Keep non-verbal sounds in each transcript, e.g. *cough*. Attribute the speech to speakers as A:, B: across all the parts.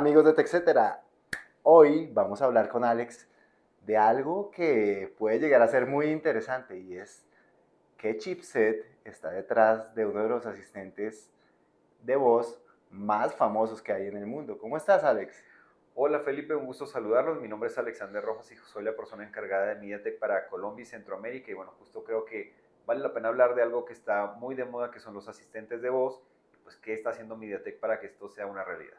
A: amigos de TechCetera. Hoy vamos a hablar con Alex de algo que puede llegar a ser muy interesante y es qué chipset está detrás de uno de los asistentes de voz más famosos que hay en el mundo. ¿Cómo estás, Alex?
B: Hola Felipe, un gusto saludarlos. Mi nombre es Alexander Rojas y soy la persona encargada de MediaTek para Colombia y Centroamérica. Y bueno, justo creo que vale la pena hablar de algo que está muy de moda, que son los asistentes de voz. Pues, ¿qué está haciendo MediaTek para que esto sea una realidad?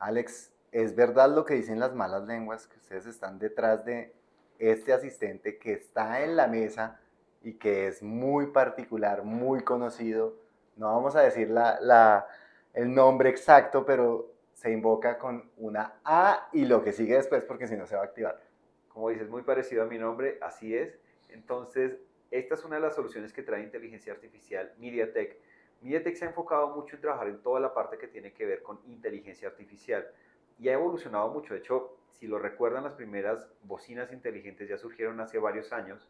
A: Alex, ¿es verdad lo que dicen las malas lenguas, que ustedes están detrás de este asistente que está en la mesa y que es muy particular, muy conocido? No vamos a decir la, el nombre exacto, pero se invoca con una A y lo que sigue después porque si no se va a activar.
B: Como dices, muy parecido a mi nombre, así es. Entonces, esta es una de las soluciones que trae inteligencia artificial MediaTek MediaTek se ha enfocado mucho en trabajar en toda la parte que tiene que ver con inteligencia artificial y ha evolucionado mucho. De hecho, si lo recuerdan, las primeras bocinas inteligentes ya surgieron hace varios años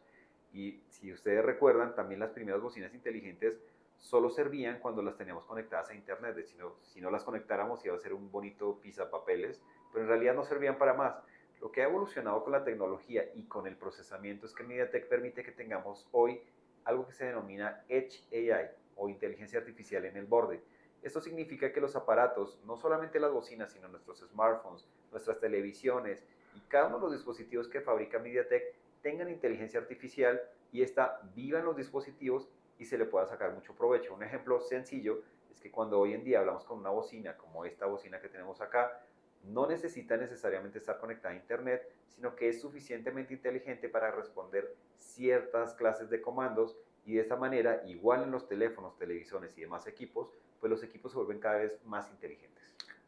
B: y si ustedes recuerdan, también las primeras bocinas inteligentes solo servían cuando las teníamos conectadas a internet. Si no, las conectáramos iba a ser un bonito papeles, pero en realidad no servían para más. Lo que ha evolucionado con la tecnología y con el procesamiento es que MediaTek permite que tengamos hoy algo que se denomina Edge AI, o inteligencia artificial en el borde. Esto significa que los aparatos, no solamente las bocinas, sino nuestros smartphones, nuestras televisiones y cada uno de los dispositivos que fabrica MediaTek tengan inteligencia artificial y esta viva en los dispositivos y se le pueda sacar mucho provecho. Un ejemplo sencillo es que cuando hoy en día hablamos con una bocina como esta bocina que tenemos acá, no necesita necesariamente estar conectada a internet, sino que es suficientemente inteligente para responder ciertas clases de comandos y de esta manera, igual en los teléfonos, televisores y demás equipos, pues los equipos se vuelven cada vez más inteligentes.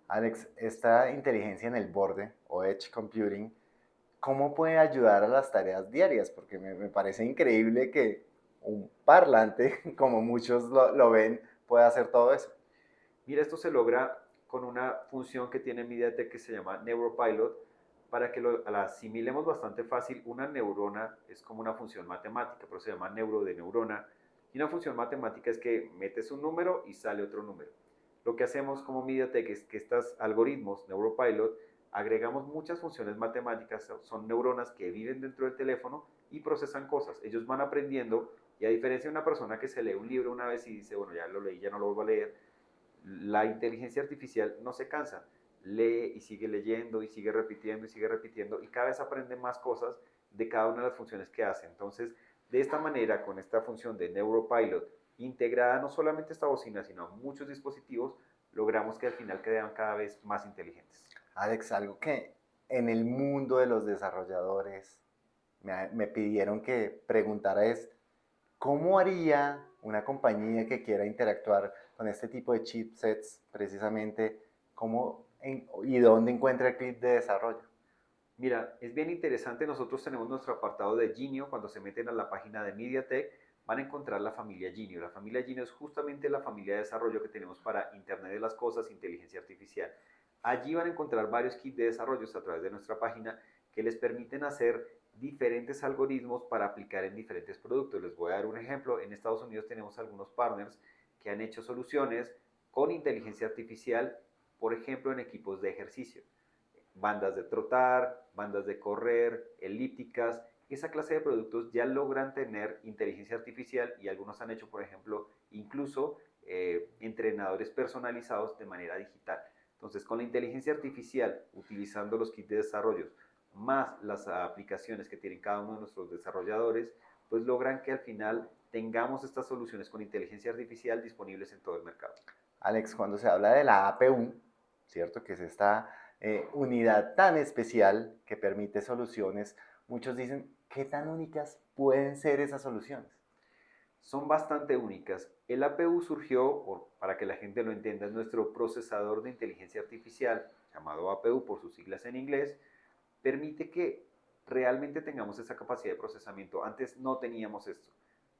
A: Alex, esta inteligencia en el borde o edge computing, ¿cómo puede ayudar a las tareas diarias? Porque me, parece increíble que un parlante, *laughs* como muchos lo, lo ven, pueda hacer todo eso.
B: Mira, esto se logra con una función que tiene MediaTek que se llama Neuropilot, para que lo la asimilemos bastante fácil, una neurona es como una función matemática, pero se llama neuro de neurona. Y una función matemática es que metes un número y sale otro número. Lo que hacemos como MediaTek es que estos algoritmos, NeuroPilot, agregamos muchas funciones matemáticas, son neuronas que viven dentro del teléfono y procesan cosas. Ellos van aprendiendo y a diferencia de una persona que se lee un libro una vez y dice, bueno, ya lo leí, ya no lo vuelvo a leer, la inteligencia artificial no se cansa lee y sigue leyendo y sigue repitiendo y sigue repitiendo y cada vez aprende más cosas de cada una de las funciones que hace. Entonces, de esta manera, con esta función de Neuropilot integrada no solamente esta bocina, sino muchos dispositivos, logramos que al final quedan cada vez más inteligentes.
A: Alex, algo que en el mundo de los desarrolladores me, me pidieron que preguntara es, ¿cómo haría una compañía que quiera interactuar con este tipo de chipsets precisamente? ¿Cómo y dónde encuentra el clip de desarrollo?
B: Mira, es bien interesante, nosotros tenemos nuestro apartado de Genio, cuando se meten a la página de MediaTek van a encontrar la familia Genio. La familia Genio es justamente la familia de desarrollo que tenemos para Internet de las Cosas, inteligencia artificial. Allí van a encontrar varios kits de desarrollo a través de nuestra página que les permiten hacer diferentes algoritmos para aplicar en diferentes productos. Les voy a dar un ejemplo. En Estados Unidos tenemos algunos partners que han hecho soluciones con inteligencia artificial por ejemplo, en equipos de ejercicio. Bandas de trotar, bandas de correr, elípticas, esa clase de productos ya logran tener inteligencia artificial y algunos han hecho, por ejemplo, incluso eh, entrenadores personalizados de manera digital. Entonces, con la inteligencia artificial, utilizando los kits de desarrollo, más las aplicaciones que tienen cada uno de nuestros desarrolladores, pues logran que al final tengamos estas soluciones con inteligencia artificial disponibles en todo el mercado.
A: Alex, cuando se habla de la APU, ¿cierto? Que es esta eh, unidad tan especial que permite soluciones. Muchos dicen, ¿qué tan únicas pueden ser esas soluciones?
B: Son bastante únicas. El APU surgió, para que la gente lo entienda, es nuestro procesador de inteligencia artificial, llamado APU por sus siglas en inglés, permite que realmente tengamos esa capacidad de procesamiento. Antes no teníamos esto.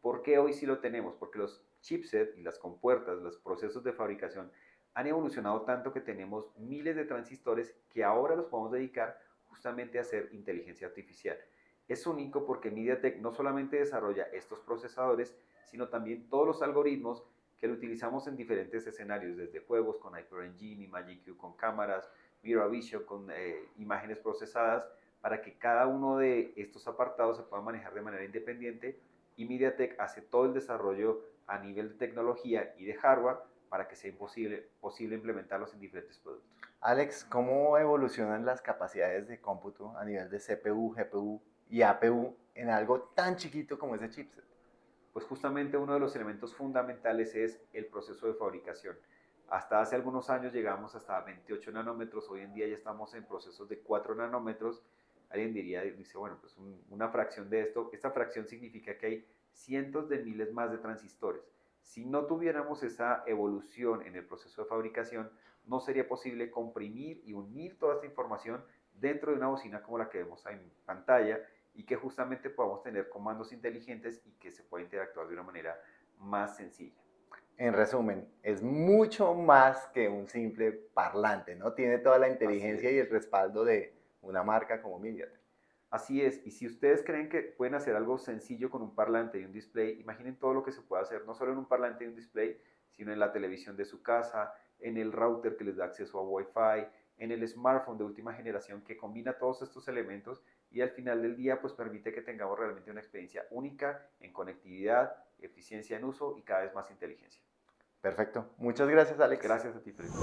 B: ¿Por qué hoy sí lo tenemos? Porque los chipsets y las compuertas, los procesos de fabricación han evolucionado tanto que tenemos miles de transistores que ahora los podemos dedicar justamente a hacer inteligencia artificial. Es único porque MediaTek no solamente desarrolla estos procesadores, sino también todos los algoritmos que lo utilizamos en diferentes escenarios, desde juegos con HyperEngine y MagicQ con cámaras, Mirror Vision, con eh, imágenes procesadas, para que cada uno de estos apartados se pueda manejar de manera independiente y MediaTek hace todo el desarrollo a nivel de tecnología y de hardware para que sea imposible, posible implementarlos en diferentes productos.
A: Alex, ¿cómo evolucionan las capacidades de cómputo a nivel de CPU, GPU y APU en algo tan chiquito como ese chipset?
B: Pues justamente uno de los elementos fundamentales es el proceso de fabricación. Hasta hace algunos años llegamos hasta 28 nanómetros, hoy en día ya estamos en procesos de 4 nanómetros. Alguien diría, dice, bueno, pues una fracción de esto, esta fracción significa que hay cientos de miles más de transistores. Si no tuviéramos esa evolución en el proceso de fabricación, no sería posible comprimir y unir toda esta información dentro de una bocina como la que vemos en pantalla y que justamente podamos tener comandos inteligentes y que se pueda interactuar de una manera más sencilla.
A: En resumen, es mucho más que un simple parlante, ¿no? Tiene toda la inteligencia y el respaldo de una marca como MediaTek.
B: Así es, y si ustedes creen que pueden hacer algo sencillo con un parlante y un display, imaginen todo lo que se puede hacer, no solo en un parlante y un display, sino en la televisión de su casa, en el router que les da acceso a Wi-Fi, en el smartphone de última generación que combina todos estos elementos y al final del día pues permite que tengamos realmente una experiencia única en conectividad, eficiencia en uso y cada vez más inteligencia.
A: Perfecto. Muchas gracias, Alex.
B: Gracias a ti, Felipe.